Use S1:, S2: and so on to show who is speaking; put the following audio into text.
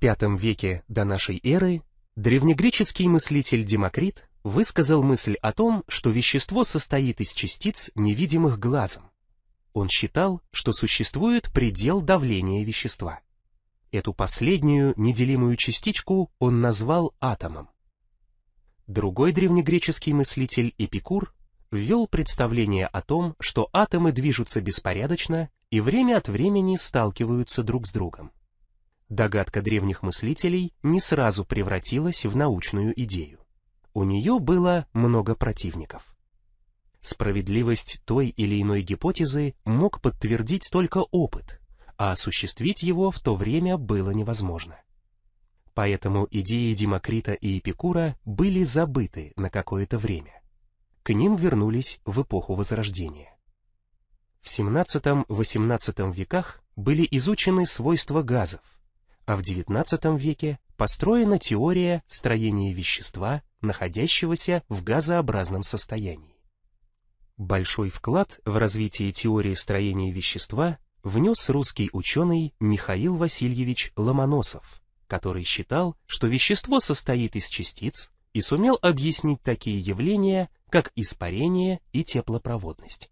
S1: V веке до нашей эры древнегреческий мыслитель Демокрит высказал мысль о том, что вещество состоит из частиц, невидимых глазом. Он считал, что существует предел давления вещества. Эту последнюю неделимую частичку он назвал атомом. Другой древнегреческий мыслитель Эпикур ввел представление о том, что атомы движутся беспорядочно и время от времени сталкиваются друг с другом. Догадка древних мыслителей не сразу превратилась в научную идею. У нее было много противников. Справедливость той или иной гипотезы мог подтвердить только опыт, а осуществить его в то время было невозможно. Поэтому идеи Демокрита и Эпикура были забыты на какое-то время. К ним вернулись в эпоху Возрождения. В XVII-XVIII веках были изучены свойства газов, а в XIX веке построена теория строения вещества, находящегося в газообразном состоянии. Большой вклад в развитие теории строения вещества внес русский ученый Михаил Васильевич Ломоносов, который считал, что вещество состоит из частиц и сумел объяснить такие явления, как испарение и теплопроводность.